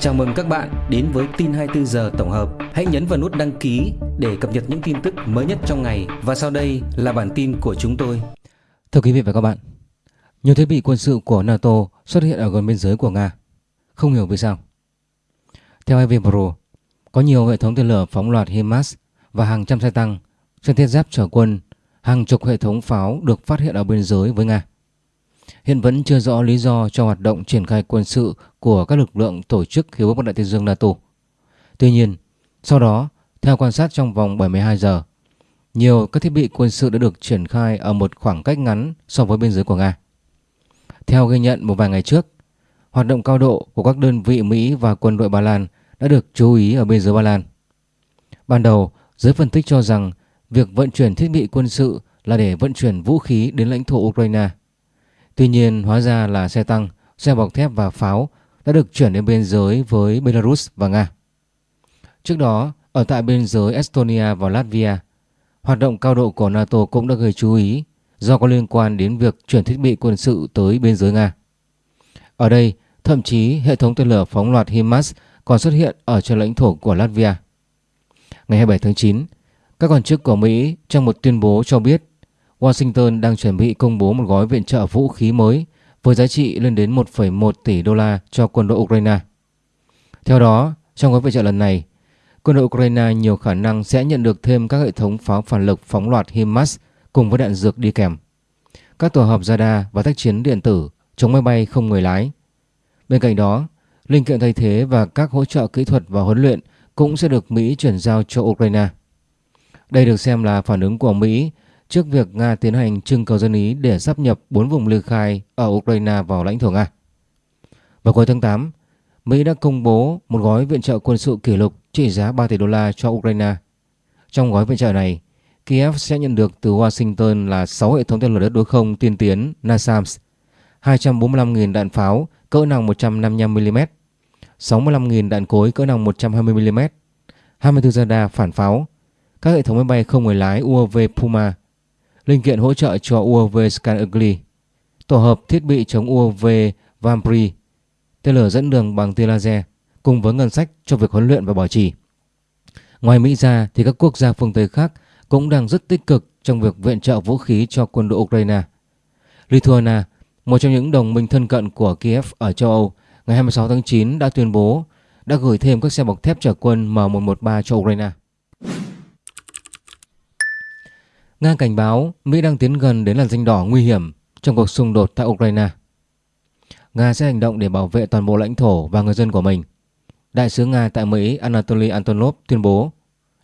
Chào mừng các bạn đến với tin 24 giờ tổng hợp. Hãy nhấn vào nút đăng ký để cập nhật những tin tức mới nhất trong ngày và sau đây là bản tin của chúng tôi. Thưa quý vị và các bạn, nhiều thiết bị quân sự của NATO xuất hiện ở gần biên giới của Nga. Không hiểu vì sao. Theo Evipro, có nhiều hệ thống tên lửa phóng loạt HIMARS và hàng trăm xe tăng, xe thiết giáp chở quân, hàng chục hệ thống pháo được phát hiện ở biên giới với Nga. Hiện vẫn chưa rõ lý do cho hoạt động triển khai quân sự của các lực lượng tổ chức Hiệp ước Bắc Đại Tây Dương NATO. Tuy nhiên, sau đó, theo quan sát trong vòng 72 giờ, nhiều các thiết bị quân sự đã được triển khai ở một khoảng cách ngắn so với biên giới của Nga. Theo ghi nhận một vài ngày trước, hoạt động cao độ của các đơn vị Mỹ và quân đội Ba Lan đã được chú ý ở biên giới Ba Lan. Ban đầu, giới phân tích cho rằng việc vận chuyển thiết bị quân sự là để vận chuyển vũ khí đến lãnh thổ Ukraine. Tuy nhiên, hóa ra là xe tăng, xe bọc thép và pháo đã được chuyển đến biên giới với Belarus và Nga. Trước đó, ở tại biên giới Estonia và Latvia, hoạt động cao độ của NATO cũng đã gây chú ý do có liên quan đến việc chuyển thiết bị quân sự tới biên giới Nga. Ở đây, thậm chí hệ thống tên lửa phóng loạt HIMARS còn xuất hiện ở trên lãnh thổ của Latvia. Ngày 27 tháng 9, các quan chức của Mỹ trong một tuyên bố cho biết Washington đang chuẩn bị công bố một gói viện trợ vũ khí mới với giá trị lên đến 1,1 tỷ đô la cho quân đội Ukraine. Theo đó, trong gói viện trợ lần này, quân đội Ukraine nhiều khả năng sẽ nhận được thêm các hệ thống pháo phản lực phóng loạt HIMARS cùng với đạn dược đi kèm, các tổ hợp radar và tác chiến điện tử chống máy bay không người lái. Bên cạnh đó, linh kiện thay thế và các hỗ trợ kỹ thuật và huấn luyện cũng sẽ được Mỹ chuyển giao cho Ukraine. Đây được xem là phản ứng của Mỹ trước việc Nga tiến hành trưng cầu dân Ý để sắp nhập 4 vùng ly khai ở Ukraine vào lãnh thổ Nga. Vào cuối tháng 8, Mỹ đã công bố một gói viện trợ quân sự kỷ lục trị giá 3 tỷ đô la cho Ukraine. Trong gói viện trợ này, Kiev sẽ nhận được từ Washington là 6 hệ thống tên lửa đất đối không tiên tiến NASAMS, 245.000 đạn pháo cỡ nòng 155mm, 65.000 đạn cối cỡ nòng 120mm, 24 radar phản pháo, các hệ thống máy bay không người lái UAV Puma, linh kiện hỗ trợ cho UAV Scan Ugly, tổ hợp thiết bị chống UAV Vampri, tên lửa dẫn đường bằng tia laser cùng với ngân sách cho việc huấn luyện và bảo trì. Ngoài Mỹ ra thì các quốc gia phương Tây khác cũng đang rất tích cực trong việc viện trợ vũ khí cho quân đội Ukraine. Lithuania, một trong những đồng minh thân cận của Kiev ở châu Âu, ngày 26 tháng 9 đã tuyên bố đã gửi thêm các xe bọc thép chở quân M113 cho Ukraine. Nga cảnh báo Mỹ đang tiến gần đến làn danh đỏ nguy hiểm trong cuộc xung đột tại Ukraine. Nga sẽ hành động để bảo vệ toàn bộ lãnh thổ và người dân của mình. Đại sứ Nga tại Mỹ Anatoly Antonov tuyên bố,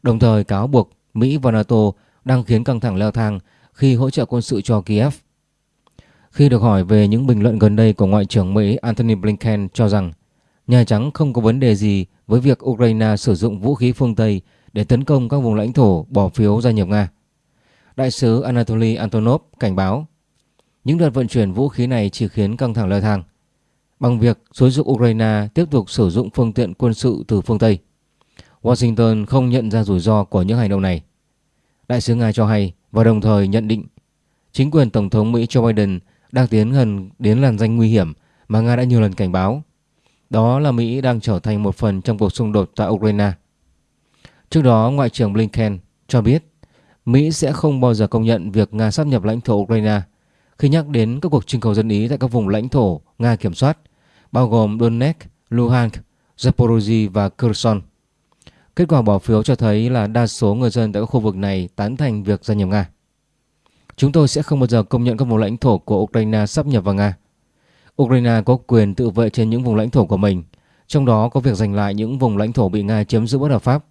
đồng thời cáo buộc Mỹ và NATO đang khiến căng thẳng leo thang khi hỗ trợ quân sự cho Kiev. Khi được hỏi về những bình luận gần đây của Ngoại trưởng Mỹ Antony Blinken cho rằng Nhà Trắng không có vấn đề gì với việc Ukraine sử dụng vũ khí phương Tây để tấn công các vùng lãnh thổ bỏ phiếu gia nhập Nga. Đại sứ Anatoly Antonov cảnh báo những đợt vận chuyển vũ khí này chỉ khiến căng thẳng leo thang bằng việc xúi dục Ukraine tiếp tục sử dụng phương tiện quân sự từ phương Tây. Washington không nhận ra rủi ro của những hành động này. Đại sứ Nga cho hay và đồng thời nhận định chính quyền Tổng thống Mỹ Joe Biden đang tiến gần đến làn danh nguy hiểm mà Nga đã nhiều lần cảnh báo. Đó là Mỹ đang trở thành một phần trong cuộc xung đột tại Ukraine. Trước đó, Ngoại trưởng Blinken cho biết Mỹ sẽ không bao giờ công nhận việc Nga sắp nhập lãnh thổ Ukraine khi nhắc đến các cuộc trưng cầu dân Ý tại các vùng lãnh thổ Nga kiểm soát, bao gồm Donetsk, Luhansk, Zaporozhye và Kherson. Kết quả bỏ phiếu cho thấy là đa số người dân tại các khu vực này tán thành việc gia nhập Nga. Chúng tôi sẽ không bao giờ công nhận các vùng lãnh thổ của Ukraine sắp nhập vào Nga. Ukraine có quyền tự vệ trên những vùng lãnh thổ của mình, trong đó có việc giành lại những vùng lãnh thổ bị Nga chiếm giữ bất hợp pháp.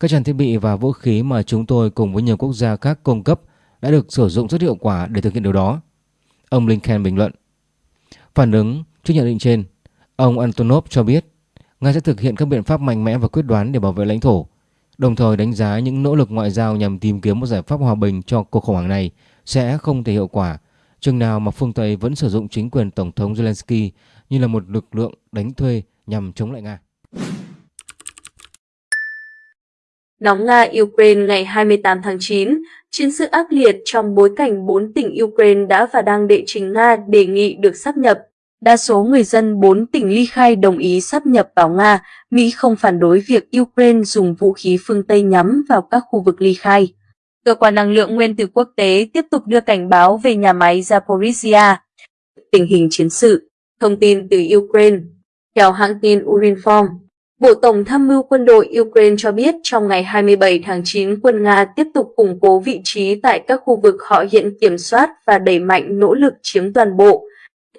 Các trang thiết bị và vũ khí mà chúng tôi cùng với nhiều quốc gia khác cung cấp đã được sử dụng rất hiệu quả để thực hiện điều đó. Ông Blinken bình luận. Phản ứng trước nhận định trên, ông Antonov cho biết Nga sẽ thực hiện các biện pháp mạnh mẽ và quyết đoán để bảo vệ lãnh thổ, đồng thời đánh giá những nỗ lực ngoại giao nhằm tìm kiếm một giải pháp hòa bình cho cuộc khủng hoảng này sẽ không thể hiệu quả chừng nào mà phương Tây vẫn sử dụng chính quyền Tổng thống Zelensky như là một lực lượng đánh thuê nhằm chống lại Nga. Nóng Nga-Ukraine ngày 28 tháng 9, chiến sự ác liệt trong bối cảnh bốn tỉnh Ukraine đã và đang đệ trình Nga đề nghị được sắp nhập. Đa số người dân bốn tỉnh ly khai đồng ý sắp nhập vào Nga, Mỹ không phản đối việc Ukraine dùng vũ khí phương Tây nhắm vào các khu vực ly khai. Cơ quan năng lượng nguyên tử quốc tế tiếp tục đưa cảnh báo về nhà máy Zaporizhia. Tình hình chiến sự, thông tin từ Ukraine. Theo hãng tin Urinform, Bộ Tổng tham mưu quân đội Ukraine cho biết trong ngày 27 tháng 9 quân Nga tiếp tục củng cố vị trí tại các khu vực họ hiện kiểm soát và đẩy mạnh nỗ lực chiếm toàn bộ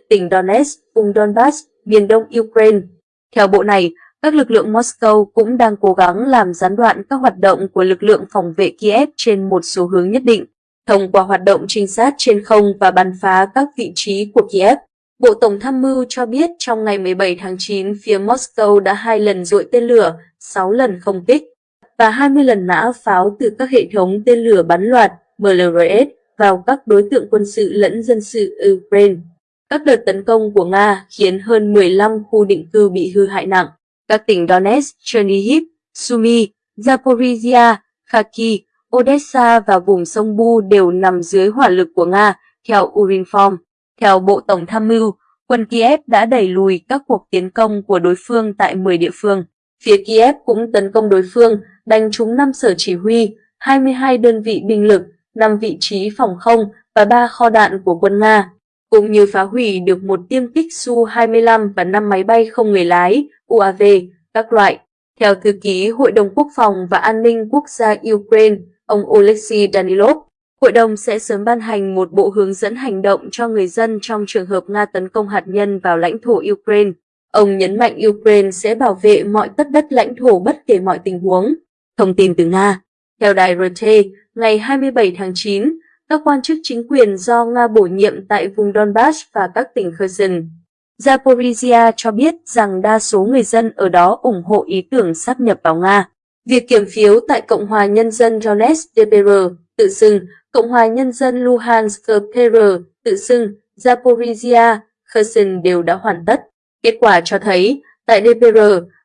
tỉnh Donetsk, vùng Donbass, miền đông Ukraine. Theo bộ này, các lực lượng Moscow cũng đang cố gắng làm gián đoạn các hoạt động của lực lượng phòng vệ Kiev trên một số hướng nhất định, thông qua hoạt động trinh sát trên không và bắn phá các vị trí của Kiev. Bộ Tổng tham mưu cho biết trong ngày 17 tháng 9, phía Moscow đã hai lần dội tên lửa, 6 lần không kích và 20 lần nã pháo từ các hệ thống tên lửa bắn loạt MLRS vào các đối tượng quân sự lẫn dân sự Ukraine. Các đợt tấn công của Nga khiến hơn 15 khu định cư bị hư hại nặng. Các tỉnh Donetsk, Chernihiv, Sumy, Zaporizhia, Kharkiv, Odessa và vùng sông Bu đều nằm dưới hỏa lực của Nga, theo Urinform. Theo Bộ Tổng tham mưu, quân Kiev đã đẩy lùi các cuộc tiến công của đối phương tại 10 địa phương. Phía Kiev cũng tấn công đối phương, đánh trúng 5 sở chỉ huy, 22 đơn vị binh lực, 5 vị trí phòng không và 3 kho đạn của quân Nga, cũng như phá hủy được một tiêm kích Su-25 và 5 máy bay không người lái, UAV, các loại. Theo thư ký Hội đồng Quốc phòng và An ninh Quốc gia Ukraine, ông Oleksiy Danilov, Hội đồng sẽ sớm ban hành một bộ hướng dẫn hành động cho người dân trong trường hợp Nga tấn công hạt nhân vào lãnh thổ Ukraine. Ông nhấn mạnh Ukraine sẽ bảo vệ mọi tất đất lãnh thổ bất kể mọi tình huống. Thông tin từ Nga Theo đài RT, ngày 27 tháng 9, các quan chức chính quyền do Nga bổ nhiệm tại vùng Donbass và các tỉnh Kherson, Zaporizhia cho biết rằng đa số người dân ở đó ủng hộ ý tưởng sắp nhập vào Nga. Việc kiểm phiếu tại Cộng hòa Nhân dân Donetsk DPR tự xưng Cộng hòa Nhân dân Luhansk PR tự xưng Zaporizhia, Kherson đều đã hoàn tất. Kết quả cho thấy, tại DPR,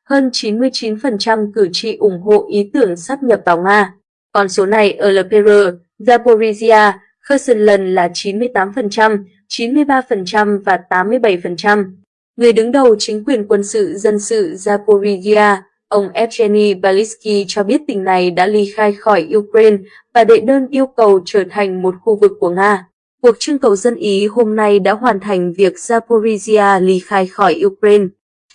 hơn 99% cử tri ủng hộ ý tưởng sắp nhập vào Nga. Còn số này ở LPR, Zaporizhia, Kherson lần là 98%, 93% và 87%. Người đứng đầu chính quyền quân sự dân sự Zaporizhia, Ông Evgeny Balitsky cho biết tỉnh này đã ly khai khỏi Ukraine và đệ đơn yêu cầu trở thành một khu vực của Nga. Cuộc trưng cầu dân Ý hôm nay đã hoàn thành việc Zaporizhia ly khai khỏi Ukraine.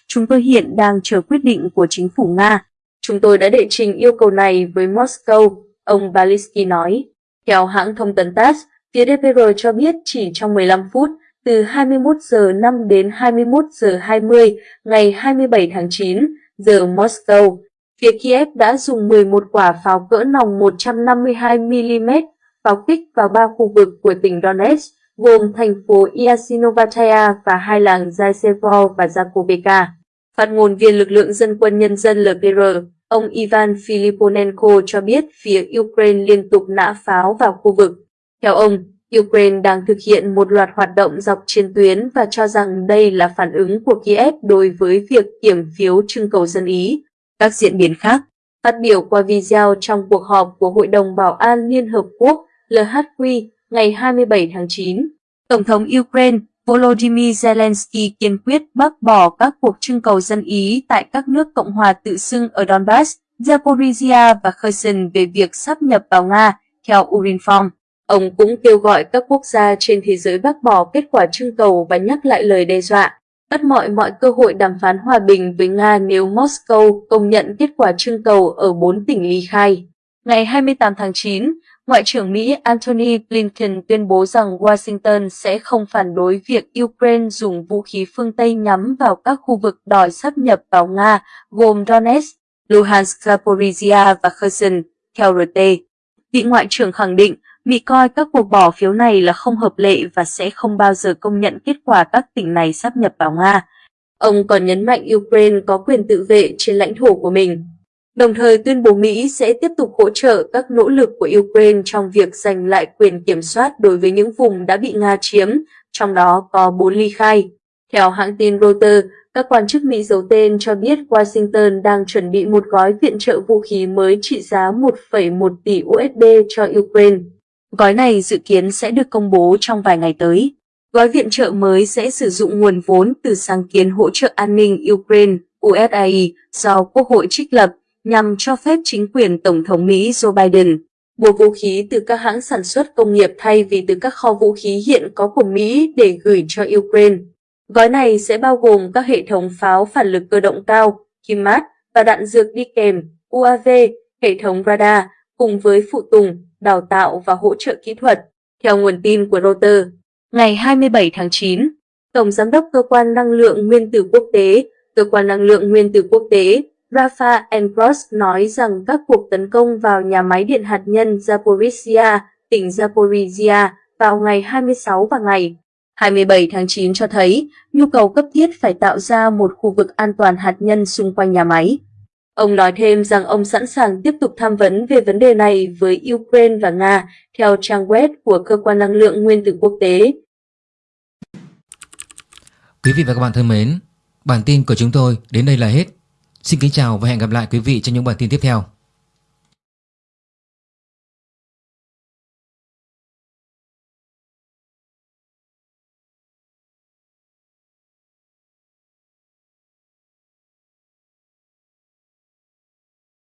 Chúng tôi hiện đang chờ quyết định của chính phủ Nga. Chúng tôi đã đệ trình yêu cầu này với Moscow, ông Balitsky nói. Theo hãng thông tấn TASS, phía DPR cho biết chỉ trong 15 phút, từ 21 giờ 5 đến 21 giờ 20 ngày 27 tháng 9, giờ Moscow, phía Kiev đã dùng 11 quả pháo cỡ nòng 152mm pháo kích vào ba khu vực của tỉnh Donetsk, gồm thành phố Yasinovataya và hai làng Zaysevo và Zakoveka. Phát ngôn viên lực lượng dân quân nhân dân LPR, ông Ivan Filiponenko cho biết phía Ukraine liên tục nã pháo vào khu vực. Theo ông, Ukraine đang thực hiện một loạt hoạt động dọc chiến tuyến và cho rằng đây là phản ứng của Kiev đối với việc kiểm phiếu trưng cầu dân Ý. Các diễn biến khác, phát biểu qua video trong cuộc họp của Hội đồng Bảo an Liên Hợp Quốc LHQ ngày 27 tháng 9, Tổng thống Ukraine Volodymyr Zelensky kiên quyết bác bỏ các cuộc trưng cầu dân Ý tại các nước Cộng hòa tự xưng ở Donbass, Zaporizhia và Kherson về việc sắp nhập vào Nga, theo Urinform. Ông cũng kêu gọi các quốc gia trên thế giới bác bỏ kết quả trưng cầu và nhắc lại lời đe dọa, bắt mọi mọi cơ hội đàm phán hòa bình với Nga nếu Moscow công nhận kết quả trưng cầu ở bốn tỉnh ly khai. Ngày 28 tháng 9, Ngoại trưởng Mỹ Antony Blinken tuyên bố rằng Washington sẽ không phản đối việc Ukraine dùng vũ khí phương Tây nhắm vào các khu vực đòi sắp nhập vào Nga, gồm Donetsk, Luhansk, Zaporizhia và Kherson, theo RT. Vị Ngoại trưởng khẳng định Mỹ coi các cuộc bỏ phiếu này là không hợp lệ và sẽ không bao giờ công nhận kết quả các tỉnh này sắp nhập vào Nga. Ông còn nhấn mạnh Ukraine có quyền tự vệ trên lãnh thổ của mình, đồng thời tuyên bố Mỹ sẽ tiếp tục hỗ trợ các nỗ lực của Ukraine trong việc giành lại quyền kiểm soát đối với những vùng đã bị Nga chiếm, trong đó có bốn ly khai. Theo hãng tin Reuters, các quan chức Mỹ giấu tên cho biết Washington đang chuẩn bị một gói viện trợ vũ khí mới trị giá 1,1 tỷ USD cho Ukraine. Gói này dự kiến sẽ được công bố trong vài ngày tới. Gói viện trợ mới sẽ sử dụng nguồn vốn từ sáng kiến hỗ trợ an ninh Ukraine USAID do Quốc hội trích lập nhằm cho phép chính quyền Tổng thống Mỹ Joe Biden mua vũ khí từ các hãng sản xuất công nghiệp thay vì từ các kho vũ khí hiện có của Mỹ để gửi cho Ukraine. Gói này sẽ bao gồm các hệ thống pháo phản lực cơ động cao, HIMARS và đạn dược đi kèm, UAV, hệ thống radar, cùng với phụ tùng, đào tạo và hỗ trợ kỹ thuật. Theo nguồn tin của Reuters, ngày 27 tháng 9, Tổng Giám đốc Cơ quan Năng lượng Nguyên tử Quốc tế, Cơ quan Năng lượng Nguyên tử Quốc tế Rafa Enbros nói rằng các cuộc tấn công vào nhà máy điện hạt nhân Zaporizhia, tỉnh Zaporizhia vào ngày 26 và ngày 27 tháng 9 cho thấy nhu cầu cấp thiết phải tạo ra một khu vực an toàn hạt nhân xung quanh nhà máy. Ông nói thêm rằng ông sẵn sàng tiếp tục tham vấn về vấn đề này với Ukraine và Nga theo trang web của Cơ quan Năng lượng Nguyên tử Quốc tế. Quý vị và các bạn thân mến, bản tin của chúng tôi đến đây là hết. Xin kính chào và hẹn gặp lại quý vị trong những bản tin tiếp theo.